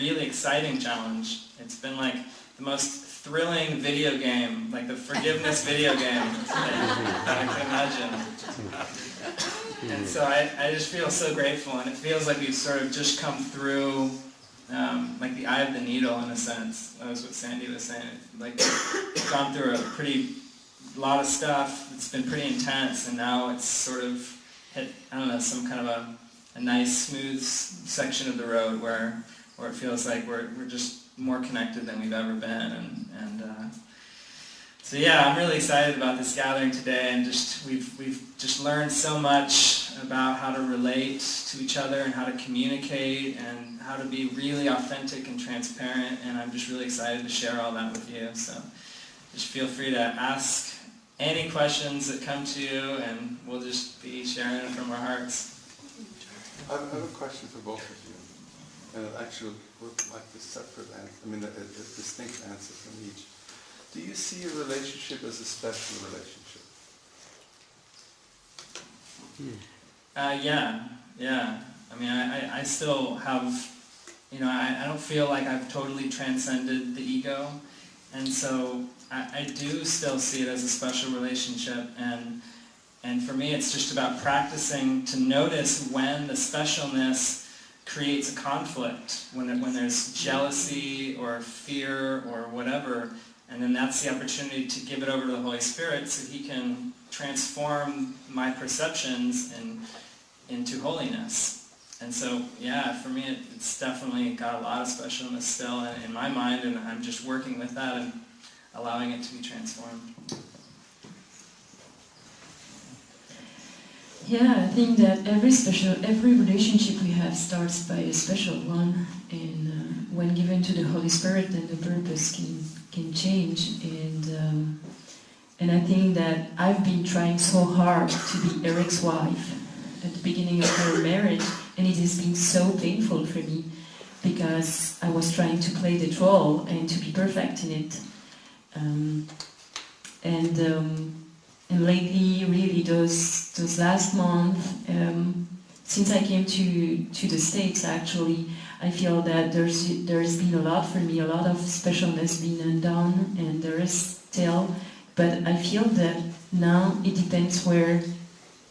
really exciting challenge. It's been like the most thrilling video game, like the forgiveness video game that I can imagine. And so I, I just feel so grateful, and it feels like we've sort of just come through um, like the eye of the needle in a sense. That was what Sandy was saying. Like gone through a pretty lot of stuff. It's been pretty intense, and now it's sort of hit I don't know some kind of a, a nice smooth section of the road where where it feels like we're we're just more connected than we've ever been, and and. Uh, so yeah, I'm really excited about this gathering today, and just we've we've just learned so much about how to relate to each other and how to communicate and how to be really authentic and transparent. And I'm just really excited to share all that with you. So just feel free to ask any questions that come to you, and we'll just be sharing from our hearts. I have a question for both of you, and it actually would like a separate answer. I mean, a, a distinct answer from each. Do you see a relationship as a special relationship? Uh, yeah, yeah. I mean, I, I still have, you know, I, I don't feel like I've totally transcended the ego. And so I, I do still see it as a special relationship. And, and for me, it's just about practicing to notice when the specialness creates a conflict, when, when there's jealousy or fear or whatever, and then that's the opportunity to give it over to the Holy Spirit so He can transform my perceptions and, into holiness. And so, yeah, for me, it, it's definitely got a lot of specialness still in, in my mind, and I'm just working with that and allowing it to be transformed. Yeah, I think that every special, every relationship we have starts by a special one, and uh, when given to the Holy Spirit, then the purpose can can change. And um, and I think that I've been trying so hard to be Eric's wife at the beginning of our marriage, and it has been so painful for me because I was trying to play the role and to be perfect in it. Um, and um, and lately, really, those those last month, um, since I came to to the states, actually, I feel that there's there's been a lot for me, a lot of specialness being undone, and there is still. But I feel that now it depends where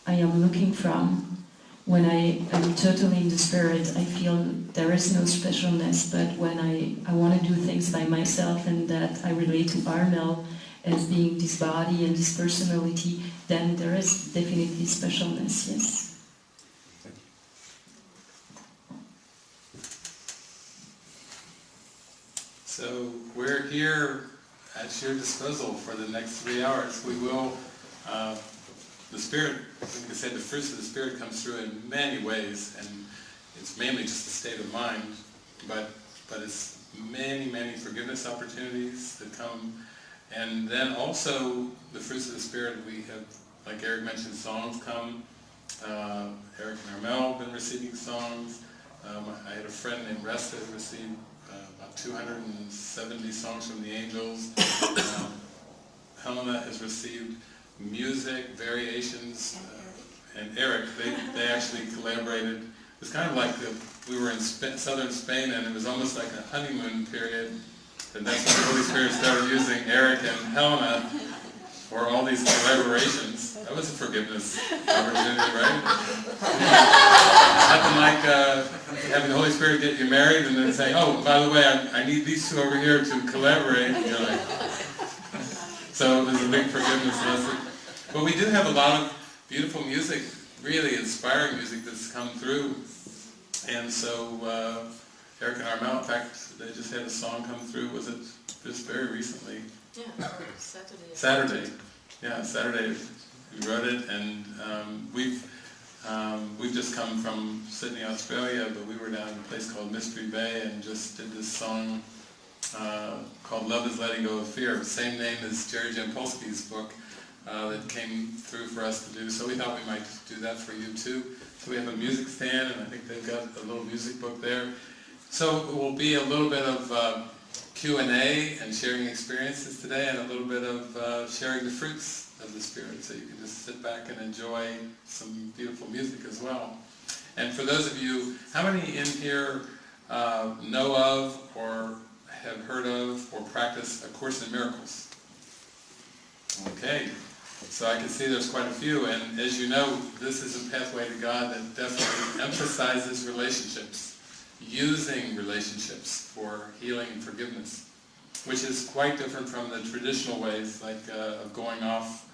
I am looking from. When I am totally in the spirit, I feel there is no specialness. But when I, I want to do things by myself and that I relate to Armel as being this body and this personality, then there is definitely specialness, yes. So we're here at your disposal for the next three hours. We will, uh, the Spirit, like I said, the fruits of the Spirit comes through in many ways, and it's mainly just a state of mind, but, but it's many, many forgiveness opportunities that come, and then also the fruits of the Spirit, we have, like Eric mentioned, songs come, uh, Eric and Armel have been receiving songs, um, I had a friend named Resta who received about 270 songs from the angels. Um, Helena has received music, variations, uh, and Eric, they, they actually collaborated. It was kind of like the, we were in Sp southern Spain and it was almost like a honeymoon period. And that's when the Holy Spirit started using Eric and Helena for all these collaborations. That was a forgiveness opportunity, right? Nothing like uh, having the Holy Spirit get you married and then say, oh, by the way, I, I need these two over here to collaborate. You know, like, so there's a big forgiveness lesson. But we do have a lot of beautiful music, really inspiring music that's come through. And so uh, Eric and Armel, in fact, they just had a song come through, was it just very recently? Yeah, Saturday. Saturday. Yeah, Saturday we wrote it and um, we've um, we've just come from Sydney, Australia, but we were down in a place called Mystery Bay and just did this song uh, called Love is Letting Go of Fear, same name as Jerry Jampolsky's book uh, that came through for us to do. So we thought we might do that for you too. So we have a music stand and I think they've got a little music book there. So it will be a little bit of uh, Q&A and sharing experiences today and a little bit of uh, sharing the fruits of the Spirit. So you can just sit back and enjoy some beautiful music as well. And for those of you, how many in here uh, know of or have heard of or practice A Course in Miracles? Okay, so I can see there's quite a few, and as you know, this is a pathway to God that definitely emphasizes relationships, using relationships for healing and forgiveness, which is quite different from the traditional ways, like uh, of going off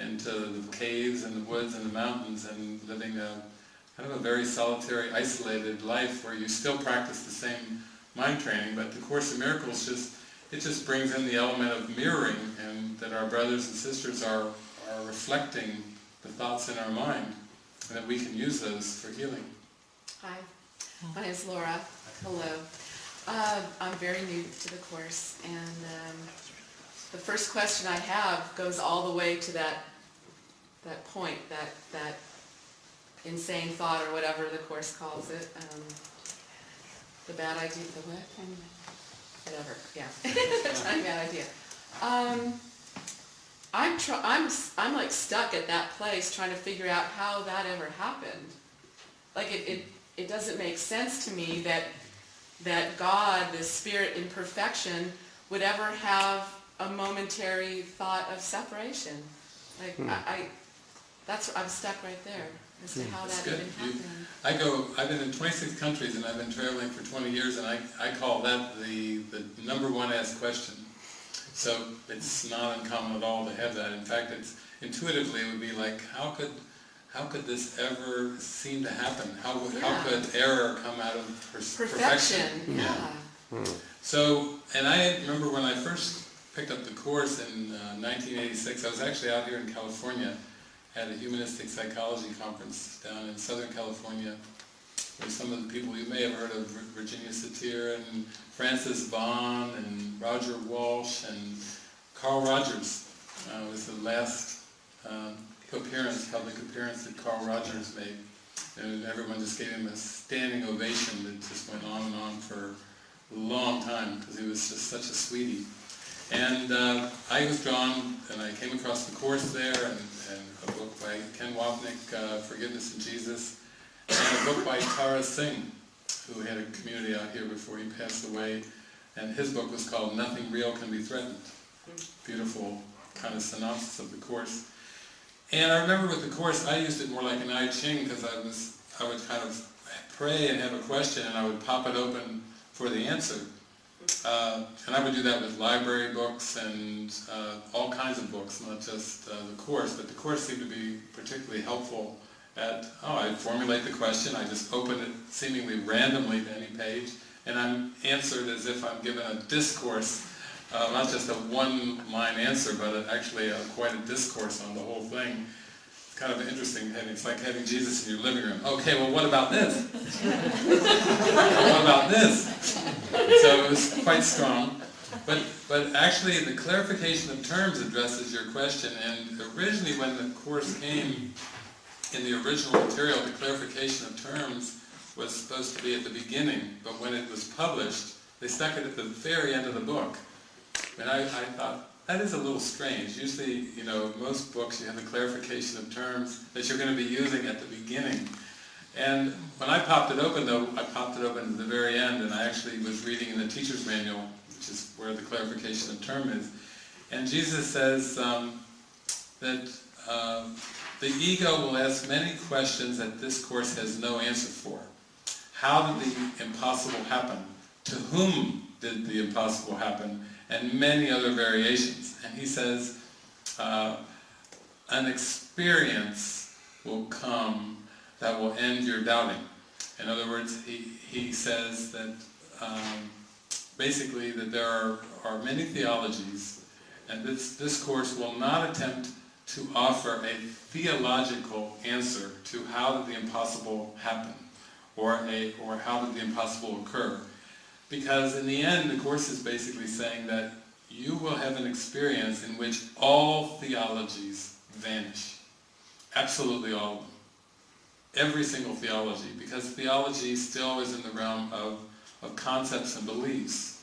into the caves and the woods and the mountains and living a kind of a very solitary, isolated life where you still practice the same mind training, but the Course in Miracles just, it just brings in the element of mirroring and that our brothers and sisters are, are reflecting the thoughts in our mind and that we can use those for healing. Hi, my name is Laura. Hello. Uh, I'm very new to the course, and um, the first question I have goes all the way to that that point, that that insane thought or whatever the course calls it, um, the bad idea, the what? Whatever. Yeah, tiny bad idea. Um, I'm I'm I'm like stuck at that place trying to figure out how that ever happened. Like it, it it doesn't make sense to me that that God, the spirit in perfection, would ever have a momentary thought of separation. Like Hmm. I, I that's I'm stuck right there as to how That's that good. even You- happened. I go, I've been in 26 countries and I've been traveling for 20 years and I, I call that the, the number one asked question. So it's not uncommon at all to have that. In fact, it's intuitively it would be like, how could, how could this ever seem to happen? How, would- how could error come out of per- Perfection, Yeah. yeah. So, and I remember when I first picked up the course in uh, 1986, I was actually out here in California at a humanistic psychology conference down in Southern California where some of the people you may have heard of, Virginia Satir and Frances Vaughan and Roger Walsh and Carl Rogers uh, was the last um, appearance, public appearance that Carl Rogers made. And everyone just gave him a standing ovation that just went on and on for a long time because he was just such a sweetie. And uh, I was drawn, and I came across the course there, and, and a book by Ken Wapnick, uh, Forgiveness in Jesus, and a book by Tara Singh, who had a community out here before he passed away, and his book was called Nothing Real Can Be Threatened. Beautiful kind of synopsis of the course. And I remember with the course, I used it more like an I Ching because I was, I would kind of pray and have a question, and I would pop it open for the answer. Uh, and I would do that with library books and uh, all kinds of books, not just uh, the course, but the course seemed to be particularly helpful at, oh, I formulate the question, I just open it seemingly randomly to any page, and I'm answered as if I'm given a discourse, uh, not just a one-line answer, but actually a, quite a discourse on the whole thing. It's kind of interesting, having, it's like having Jesus in your living room. Okay, well what about this? what about this? So it was quite strong. But, but actually the clarification of terms addresses your question and originally when the course came in the original material, the clarification of terms was supposed to be at the beginning, but when it was published, they stuck it at the very end of the book. And I, I thought, that is a little strange. Usually, you know, most books you have the clarification of terms that you're going to be using at the beginning. And when I popped it open though, I popped it open at the very end and I actually was reading in the teacher's manual, which is where the clarification of term is. And Jesus says um, that uh, the ego will ask many questions that this course has no answer for. How did the impossible happen? To whom did the impossible happen? And many other variations. And he says, uh, an experience will come that will end your doubting. In other words, he, he says that um, basically that there are, are many theologies and this, this course will not attempt to offer a theological answer to how did the impossible happen or, a, or how did the impossible occur. Because in the end, the Course is basically saying that you will have an experience in which all theologies vanish. Absolutely all of them. Every single theology, because theology still is in the realm of, of concepts and beliefs.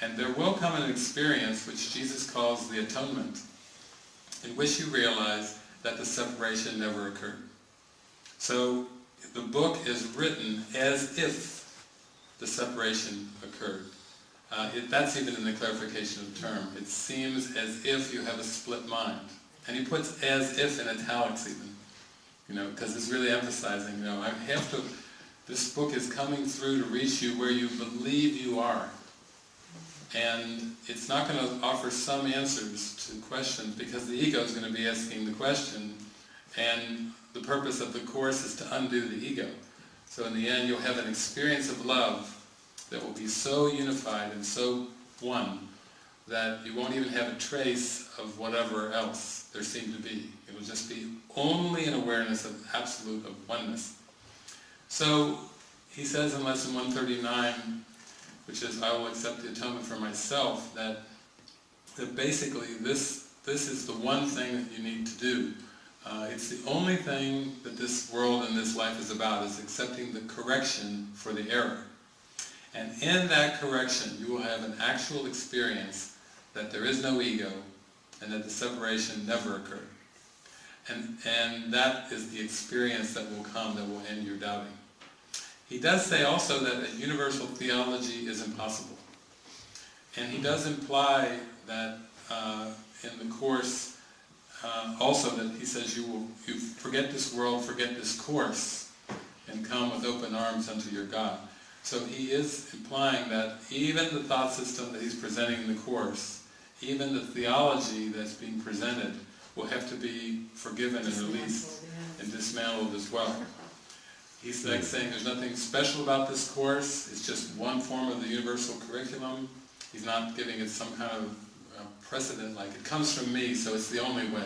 And there will come an experience which Jesus calls the atonement, in which you realize that the separation never occurred. So the book is written as if the separation occurred. Uh, it, that's even in the clarification of term. It seems as if you have a split mind. And he puts as if in italics even, you know, because it's really emphasizing, you know, I have to, this book is coming through to reach you where you believe you are. And it's not going to offer some answers to questions because the ego is going to be asking the question and the purpose of the Course is to undo the ego. So in the end you'll have an experience of love that will be so unified and so one that you won't even have a trace of whatever else there seemed to be. It will just be only an awareness of absolute of oneness. So he says in lesson 139, which is I will accept the atonement for myself, that, that basically this, this is the one thing that you need to do. Uh, it's the only thing that this world and this life is about, is accepting the correction for the error. And in that correction, you will have an actual experience that there is no ego and that the separation never occurred. And, and that is the experience that will come that will end your doubting. He does say also that a universal theology is impossible. And he does imply that uh, in the Course uh, also that he says you will you forget this world, forget this Course, and come with open arms unto your God. So he is implying that even the thought system that he's presenting in the Course, even the theology that's being presented, will have to be forgiven and released and dismantled as well. He's like saying there's nothing special about this course, it's just one form of the universal curriculum. He's not giving it some kind of precedent like it comes from me so it's the only way.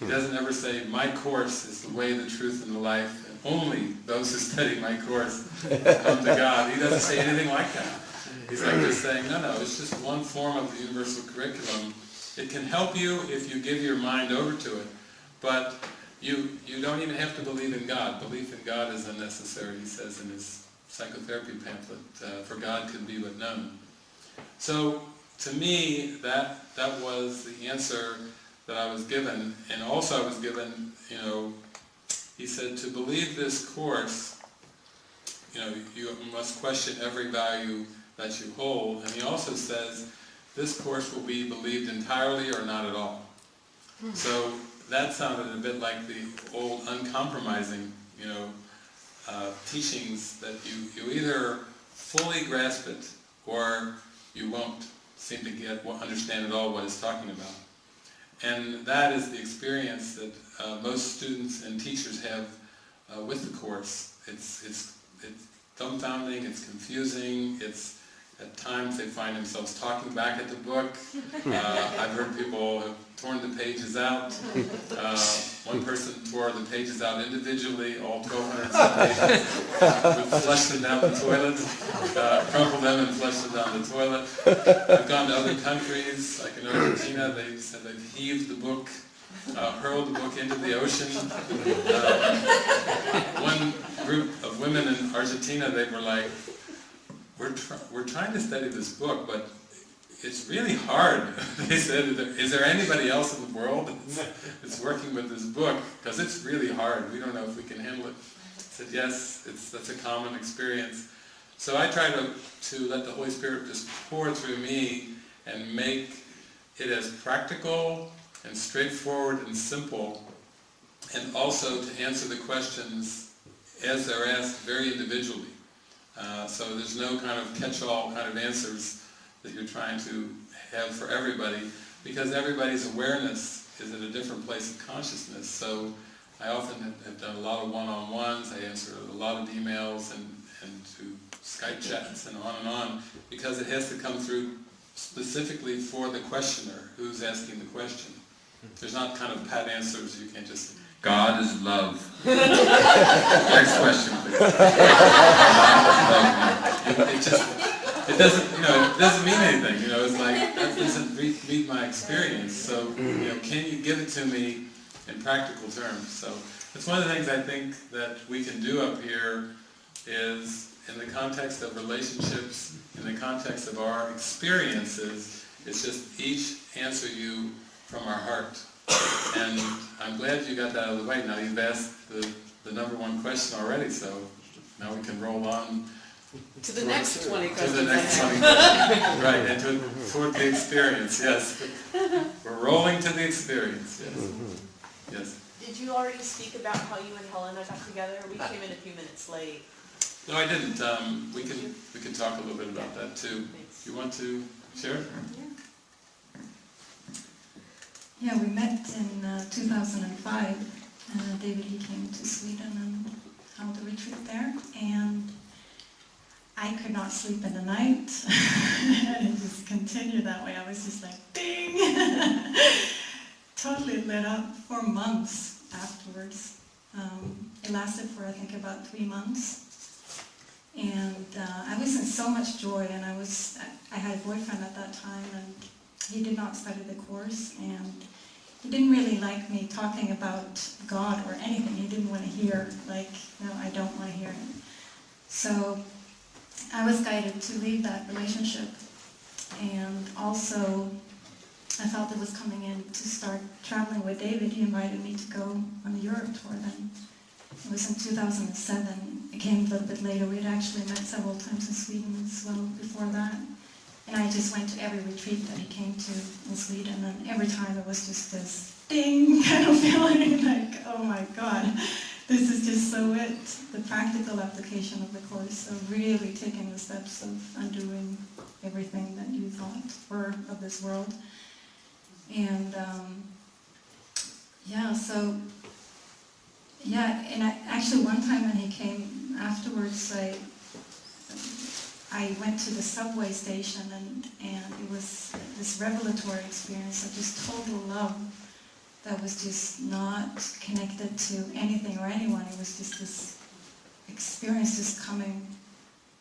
He doesn't ever say my course is the way, the truth and the life and only those who study my course come to God. He doesn't say anything like that. He's like just saying no no it's just one form of the universal curriculum. It can help you if you give your mind over to it but you, you don't even have to believe in God. Belief in God is unnecessary, he says in his psychotherapy pamphlet, uh, for God can be but known. So, to me, that, that was the answer that I was given, and also I was given, you know, he said to believe this course, you know, you must question every value that you hold, and he also says this course will be believed entirely or not at all. So that sounded a bit like the old uncompromising, you know, uh, teachings that you, you either fully grasp it or you won't seem to get, understand at all what it's talking about. And that is the experience that uh, most students and teachers have uh, with the Course. It's, it's, it's dumbfounding, it's confusing, it's at times they find themselves talking back at the book. Uh, I've heard people have torn the pages out. Uh, one person tore the pages out individually, all 1,200 pages, flushed them down the toilet, uh, crumpled them and flushed them down the toilet. I've gone to other countries, like in Argentina, they said they've heaved the book, uh, hurled the book into the ocean. Uh, one group of women in Argentina, they were like, we're, tr we're trying to study this book, but it's really hard. they said, is there anybody else in the world that's working with this book? Because it's really hard. We don't know if we can handle it. I said, yes, it's, that's a common experience. So I try to, to let the Holy Spirit just pour through me and make it as practical and straightforward and simple, and also to answer the questions as they're asked very individually. Uh, so there's no kind of catch-all kind of answers that you're trying to have for everybody, because everybody's awareness is at a different place of consciousness. So I often have, have done a lot of one-on-ones, I answer a lot of emails and, and to Skype chats and on and on, because it has to come through specifically for the questioner who's asking the question. There's not kind of pat answers, you can't just, God is love. Next question, please. it, it just, it doesn't, you know, it doesn't mean anything, you know, it's like, that doesn't meet, meet my experience, so, you know, can you give it to me in practical terms? So, it's one of the things I think that we can do up here is, in the context of relationships, in the context of our experiences, it's just each answer you from our heart. And I'm glad you got that out of the way. Now you've asked the, the number one question already, so now we can roll on To the next 20 To questions the next twenty questions. Right, and to, toward the experience, yes. We're rolling to the experience, yes. Yes. Did you already speak about how you and Helena got together? We came in a few minutes late. No, I didn't. Um, we can, we can talk a little bit about that too. Thanks. You want to share? Yeah, we met in uh, 2005. Uh, David, he came to Sweden and held a retreat there, and I could not sleep in the night. and it just continued that way. I was just like, ding! totally lit up for months afterwards. Um, it lasted for, I think, about three months. And uh, I was in so much joy, and I was, I had a boyfriend at that time, and he did not study the course, and he didn't really like me talking about God or anything. He didn't want to hear, like, no, I don't want to hear it. So I was guided to leave that relationship, and also I felt it was coming in to start traveling with David. He invited me to go on the Europe tour then. It was in 2007. It came a little bit later. We had actually met several times in Sweden as well before that. And I just went to every retreat that he came to in Sweden, and every time it was just this ding kind of feeling like, oh my God, this is just so it. The practical application of the course, of really taking the steps of undoing everything that you thought were of this world. And um, yeah, so yeah, and I, actually one time when he came afterwards, I I went to the subway station and, and it was this revelatory experience of just total love that was just not connected to anything or anyone. It was just this experience just coming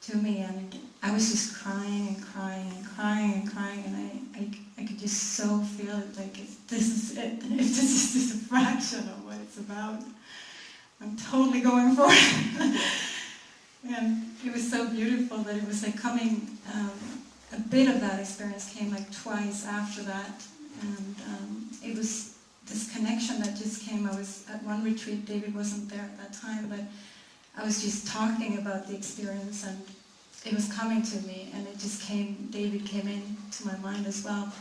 to me and I was just crying and crying and crying and crying and I, I, I could just so feel it like if this is it, if this is just a fraction of what it's about, I'm totally going for it. And it was so beautiful that it was like coming, um, a bit of that experience came like twice after that. And um, it was this connection that just came. I was at one retreat, David wasn't there at that time, but I was just talking about the experience and it was coming to me and it just came, David came in to my mind as well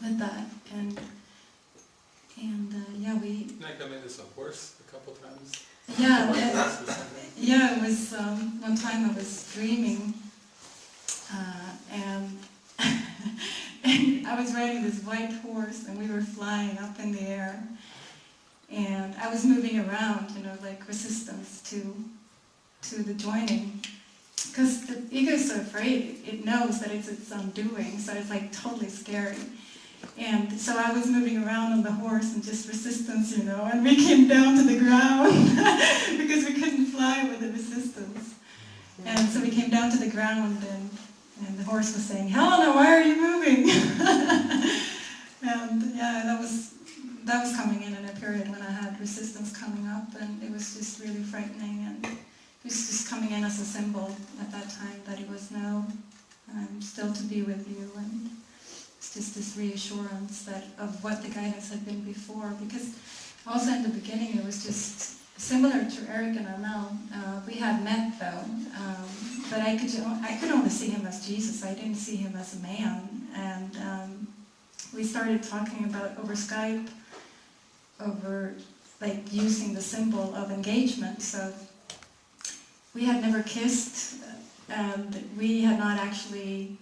with that. And, and uh, yeah, we, Didn't I come in as a horse a couple times? Yeah, yeah, it was, um, one time I was dreaming, uh, and, and I was riding this white horse, and we were flying up in the air, and I was moving around, you know, like resistance to, to the joining, because the ego is so afraid, it knows that it's its undoing, so it's like totally scary. And so I was moving around on the horse and just resistance, you know, and we came down to the ground because we couldn't fly with the resistance. And so we came down to the ground and, and the horse was saying, Helena, why are you moving? and yeah, that was, that was coming in in a period when I had resistance coming up and it was just really frightening and it was just coming in as a symbol at that time that it was no, I'm um, still to be with you and just this reassurance that of what the guidance had been before because also in the beginning it was just similar to Eric and Armel. Uh, we had met though, um, but I could I could only see him as Jesus. I didn't see him as a man, and um, we started talking about over Skype, over like using the symbol of engagement. So we had never kissed, and we had not actually.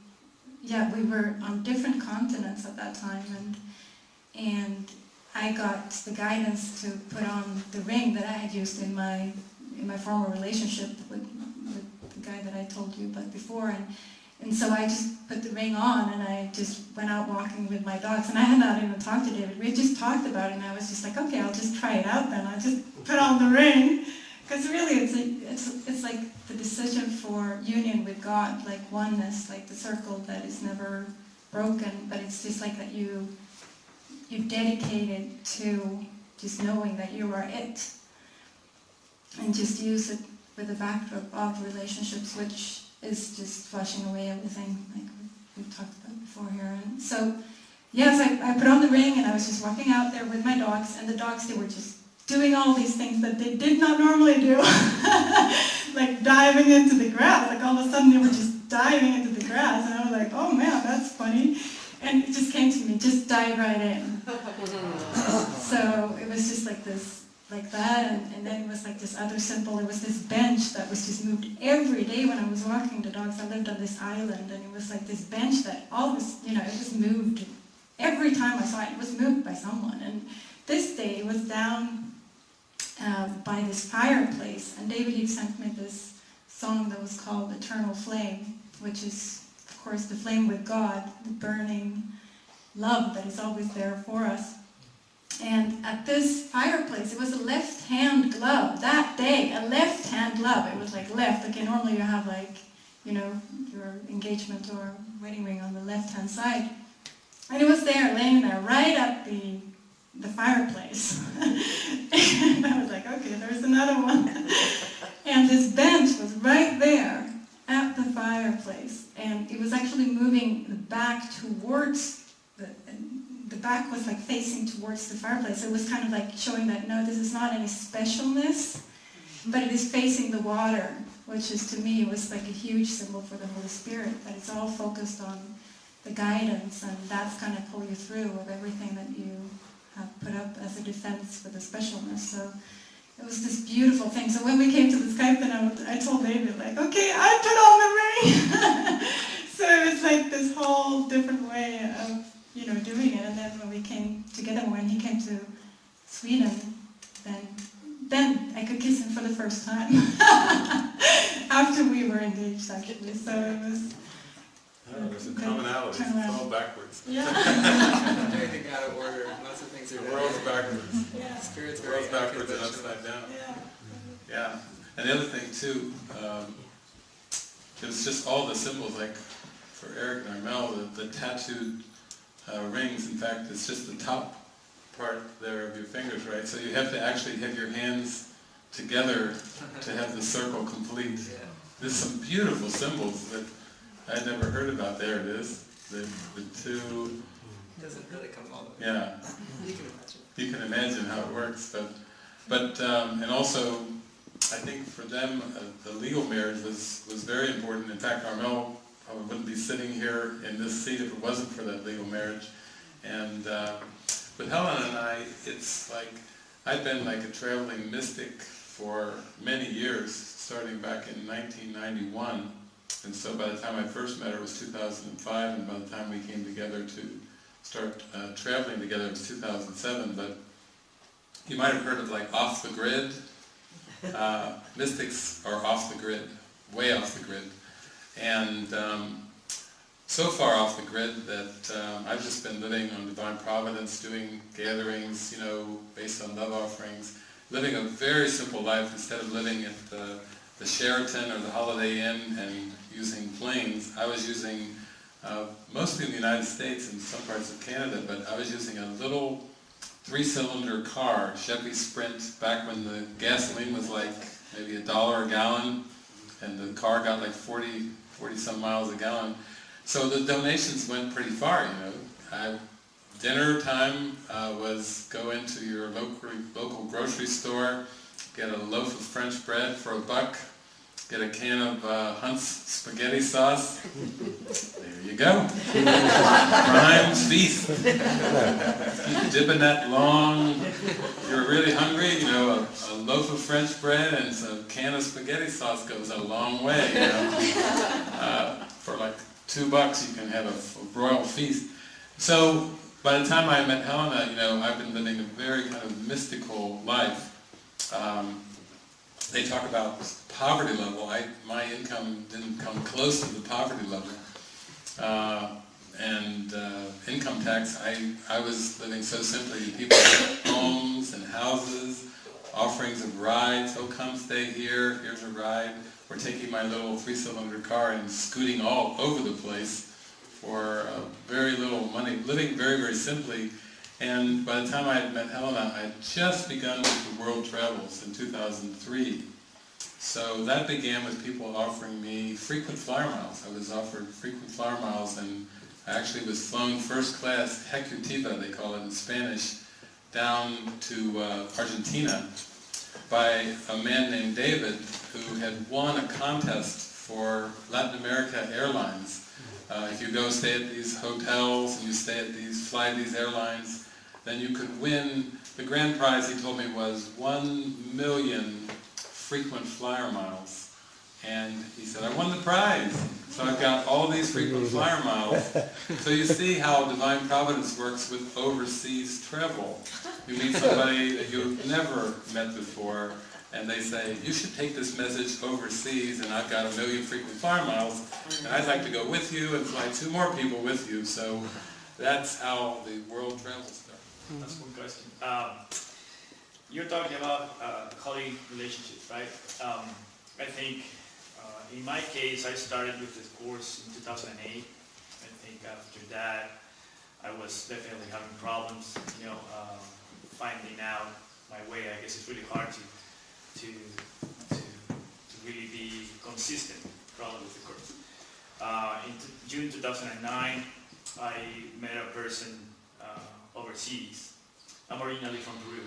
Yeah, we were on different continents at that time, and and I got the guidance to put on the ring that I had used in my in my former relationship with, with the guy that I told you about before, and and so I just put the ring on and I just went out walking with my dogs, and I had not even talked to David. We had just talked about it, and I was just like, okay, I'll just try it out then. I just put on the ring, because really it's like, it's it's like the decision for union with God, like oneness, like the circle that is never broken, but it's just like that you you dedicated to just knowing that you are it. And just use it with the backdrop of relationships which is just flushing away everything like we've talked about before here. And so yes I, I put on the ring and I was just walking out there with my dogs and the dogs they were just doing all these things that they did not normally do like diving into the grass. Like all of a sudden they were just diving into the grass, and I was like, oh man, that's funny. And it just came to me, just dive right in. So it was just like this, like that, and, and then it was like this other symbol. It was this bench that was just moved every day when I was walking the dogs. I lived on this island, and it was like this bench that always, you know, it was moved every time I saw it. It was moved by someone, and this day it was down uh, by this fireplace, and David he sent me this song that was called "Eternal Flame," which is, of course, the flame with God, the burning love that is always there for us. And at this fireplace, it was a left-hand glove. That day, a left-hand glove. It was like left. Okay, normally you have like, you know, your engagement or wedding ring on the left-hand side. And it was there, laying there, right at the the fireplace. and I was like, okay, there's another one. and this bench was right there at the fireplace. And it was actually moving back towards the, the back was like facing towards the fireplace. It was kind of like showing that no, this is not any specialness, but it is facing the water, which is to me was like a huge symbol for the Holy Spirit, that it's all focused on the guidance and that's going to pull you through with everything that you put up as a defense for the specialness. So it was this beautiful thing. So when we came to the Skype, I, I told David, like, okay, I put on the ring. so it was like this whole different way of, you know, doing it. And then when we came together, when he came to Sweden, then then I could kiss him for the first time. After we were engaged, actually. So it was, Oh, there's a Good commonality, it's all backwards. yeah. Everything out of order, lots of things are The done. world's backwards, yeah. Spirit's the world's backwards and upside down. Yeah. Yeah, and the other thing too, um, it was just all the symbols, like for Eric and Armel, the, the tattooed uh, rings, in fact, it's just the top part there of your fingers, right? So you have to actually have your hands together to have the circle complete. Yeah. There's some beautiful symbols that I'd never heard about. There it is, the, the two, Doesn't really come all the way. yeah, You can imagine. you can imagine how it works, but, but, um, and also, I think for them, uh, the legal marriage was, was very important. In fact, Armel probably wouldn't be sitting here in this seat if it wasn't for that legal marriage. And uh, with Helen and I, it's like, I'd been like a traveling mystic for many years, starting back in 1991. And so by the time I first met her, it was 2005, and by the time we came together to start uh, traveling together, it was 2007. But you might have heard of like off the grid. Uh, mystics are off the grid, way off the grid. And um, so far off the grid that um, I've just been living on divine providence, doing gatherings, you know, based on love offerings, living a very simple life instead of living at the, the Sheraton or the Holiday Inn and using planes. I was using, uh, mostly in the United States and some parts of Canada, but I was using a little three-cylinder car, Chevy Sprint, back when the gasoline was like maybe a dollar a gallon, and the car got like 40, 40 some miles a gallon. So the donations went pretty far, you know. I, dinner time uh, was go into your local, local grocery store, get a loaf of French bread for a buck, get a can of uh, Hunt's spaghetti sauce. There you go. Prime feast. You dip in that long, if you're really hungry, you know, a, a loaf of French bread and a can of spaghetti sauce goes a long way, you know. Uh, for like two bucks you can have a royal feast. So by the time I met Helena, you know, I've been living a very kind of mystical life. Um, they talk about poverty level. I, my income didn't come close to the poverty level. Uh, and uh, income tax, I, I was living so simply. People had homes and houses, offerings of rides. Oh, come stay here. Here's a ride. Or taking my little three-cylinder car and scooting all over the place for uh, very little money, living very, very simply. And by the time I had met Helena, I had just begun with the world travels in 2003. So that began with people offering me frequent flyer miles. I was offered frequent flyer miles and I actually was flown first class, ejecutiva they call it in Spanish, down to uh, Argentina by a man named David who had won a contest for Latin America Airlines. Uh, if you go stay at these hotels and you stay at these, fly these airlines, then you could win, the grand prize he told me was one million frequent flyer miles. And he said, I won the prize. So I've got all these frequent flyer miles. So you see how divine providence works with overseas travel. You meet somebody that you've never met before, and they say, you should take this message overseas, and I've got a million frequent flyer miles, and I'd like to go with you and fly two more people with you. So that's how the world travels. That's one question. Um, you're talking about uh, holy relationships, right? Um, I think uh, in my case, I started with this course in 2008. I think after that, I was definitely having problems, you know, um, finding out my way. I guess it's really hard to to to, to really be consistent, probably with the course. Uh, in June 2009, I met a person overseas. I'm originally from Peru.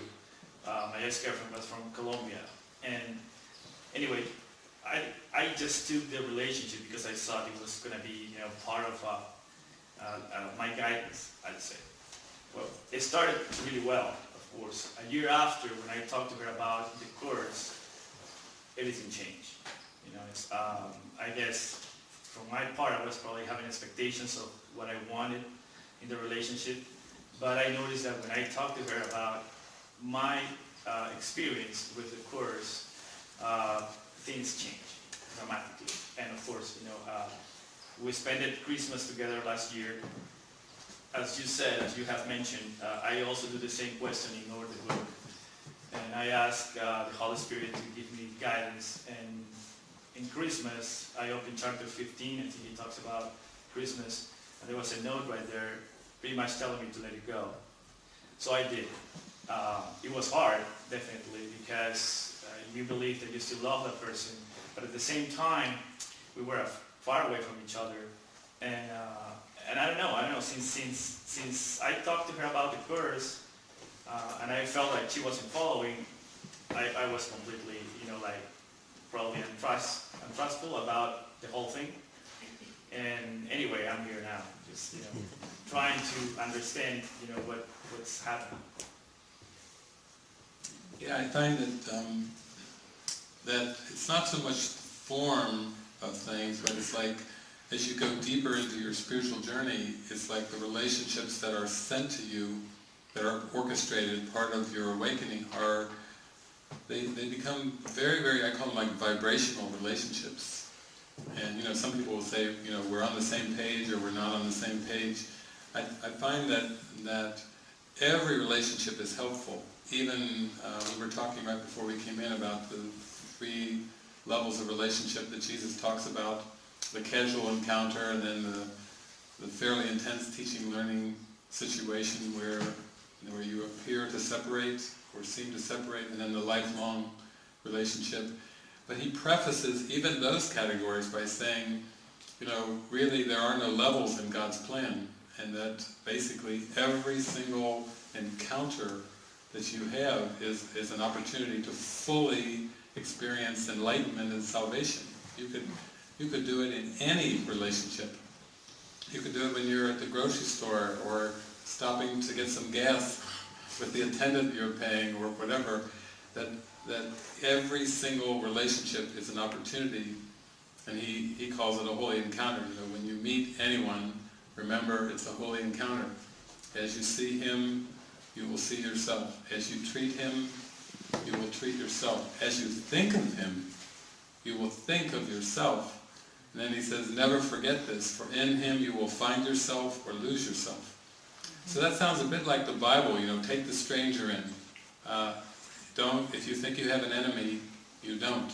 Uh, my ex-girlfriend was from Colombia. And anyway, I, I just took the relationship because I thought it was going to be you know, part of uh, uh, uh, my guidance, I'd say. Well, it started really well, of course. A year after, when I talked to her about the course, everything changed. You know, it's, um, I guess from my part, I was probably having expectations of what I wanted in the relationship. But I noticed that when I talked to her about my uh, experience with the course, uh, things change dramatically. And of course, you know, uh, we spent Christmas together last year. As you said, as you have mentioned, uh, I also do the same questioning over the book. And I ask uh, the Holy Spirit to give me guidance. And in Christmas, I opened chapter 15, I think he talks about Christmas. And there was a note right there pretty much telling me to let it go. So I did. Uh, it was hard, definitely, because uh, you believe that you still love that person, but at the same time, we were far away from each other. And, uh, and I don't know, I don't know, since, since, since I talked to her about the course, uh, and I felt like she wasn't following, I, I was completely, you know, like, probably untrust, untrustful about the whole thing. And anyway, I'm here now, just, you know, trying to understand, you know, what, what's happening. Yeah, I find that um, that it's not so much form of things, but it's like as you go deeper into your spiritual journey, it's like the relationships that are sent to you, that are orchestrated, part of your awakening, are they, they become very, very, I call them like vibrational relationships. And you know, some people will say, you know, we're on the same page or we're not on the same page. I, I find that that every relationship is helpful. Even uh, we were talking right before we came in about the three levels of relationship that Jesus talks about, the casual encounter and then the, the fairly intense teaching learning situation where, you know, where you appear to separate or seem to separate and then the lifelong relationship. But he prefaces even those categories by saying, you know, really there are no levels in God's plan and that basically every single encounter that you have is, is an opportunity to fully experience enlightenment and salvation. You could, you could do it in any relationship. You could do it when you're at the grocery store or stopping to get some gas with the attendant you're paying or whatever, that, that every single relationship is an opportunity and he, he calls it a holy encounter. Know, when you meet anyone, remember it's a holy encounter. As you see him, you will see yourself. As you treat him, you will treat yourself. As you think of him, you will think of yourself. And then he says, never forget this, for in him you will find yourself or lose yourself. So that sounds a bit like the Bible, you know, take the stranger in. Uh, don't, if you think you have an enemy, you don't.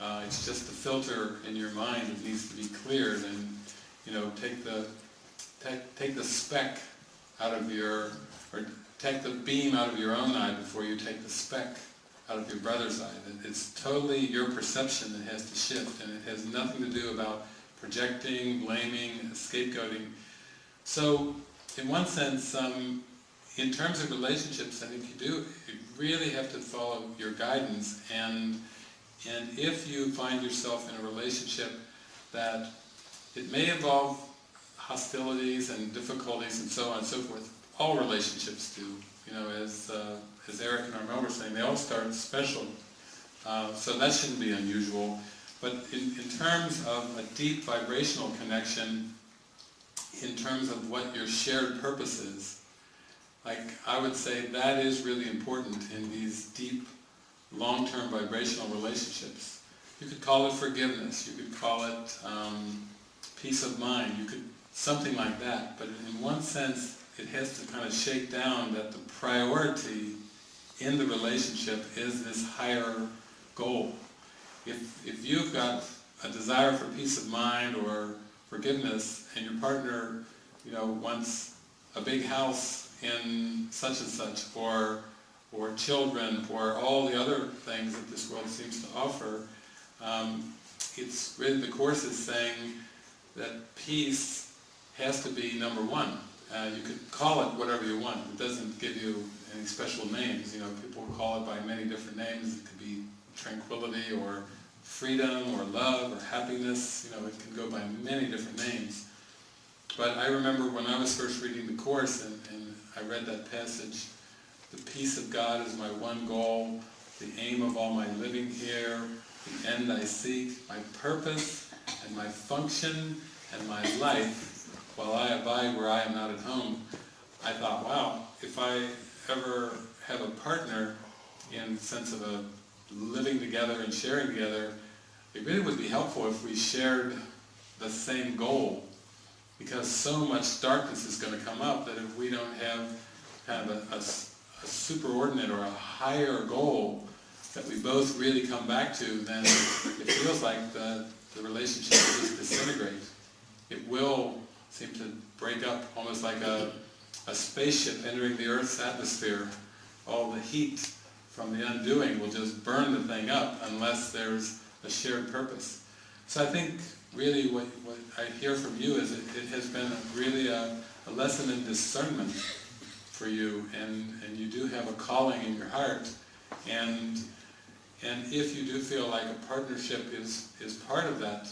Uh, it's just the filter in your mind that needs to be cleared and, you know, take the, take, take the speck out of your, or take the beam out of your own eye before you take the speck out of your brother's eye. It's totally your perception that has to shift and it has nothing to do about projecting, blaming, scapegoating. So, in one sense, um, in terms of relationships, I think you do, you really have to follow your guidance and and if you find yourself in a relationship that it may involve hostilities and difficulties and so on and so forth, all relationships do, you know, as, uh, as Eric and Armel were saying, they all start special. Uh, so that shouldn't be unusual. But in, in terms of a deep vibrational connection, in terms of what your shared purpose is, like I would say that is really important in these deep, long-term vibrational relationships. You could call it forgiveness, you could call it um, peace of mind, you could, something like that. But in one sense, it has to kind of shake down that the priority in the relationship is this higher goal. If, if you've got a desire for peace of mind or forgiveness and your partner, you know, wants a big house in such and such or or children or all the other things that this world seems to offer, um, it's really the course is saying that peace has to be number one. Uh, you could call it whatever you want. It doesn't give you any special names. You know, people call it by many different names. It could be tranquility or freedom or love or happiness. You know, it can go by many different names. But I remember when I was first reading the Course and, and I read that passage, the peace of God is my one goal, the aim of all my living here, the end I seek, my purpose and my function and my life, while I abide where I am not at home. I thought, wow, if I ever have a partner in the sense of a living together and sharing together, it really would be helpful if we shared the same goal because so much darkness is going to come up that if we don't have kind of a, a, a superordinate or a higher goal that we both really come back to, then it feels like the, the relationship will just disintegrate. It will seem to break up almost like a, a spaceship entering the Earth's atmosphere. All the heat from the undoing will just burn the thing up unless there's a shared purpose. So I think really what, what I hear from you is it, it has been a, really a, a lesson in discernment for you and, and you do have a calling in your heart. And and if you do feel like a partnership is, is part of that